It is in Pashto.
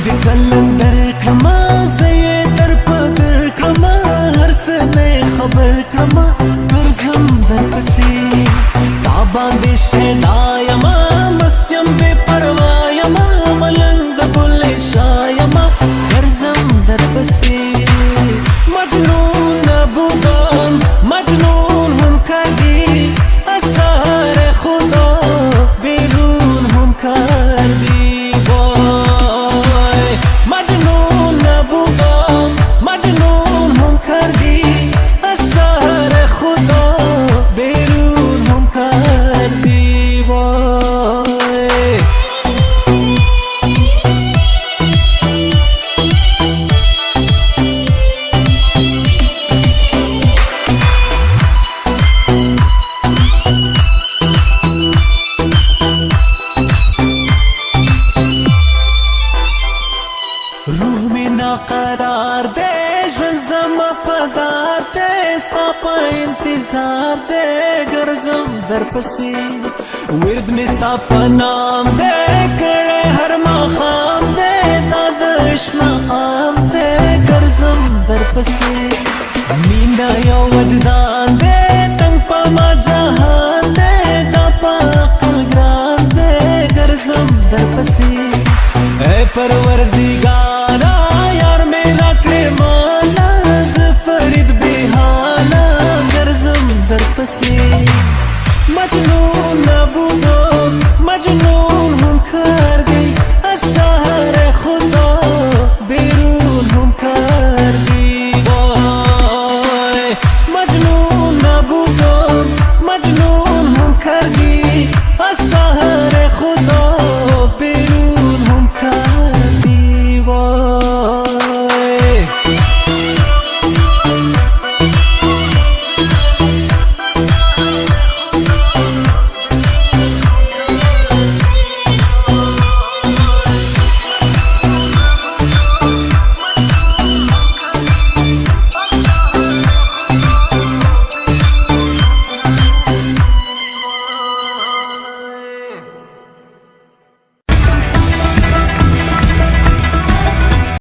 ఇది కలండర్ క్రమా సయేతర్ పదర్ క్రమా హర్ సనే ఖబర్ క్రమా గర్జం దర్ పసి తాబా దేశే దాయమా మస్యం బే పర్వాయమా మలంద బుల్ షాయమా గర్జం దర్ పసి మజ్నూ قرار دې ژوند زما پدار دې ستا په انتظار دې ګرځم درپسې ورد مې ستا په نام دې کړې هر مخام دې د عشق مقام دې ګرځم درپسې میندا یو وجدان دې تنگ په ما جهان دې دا په خپل ګران دې ګرځم درپسې اے پروردگار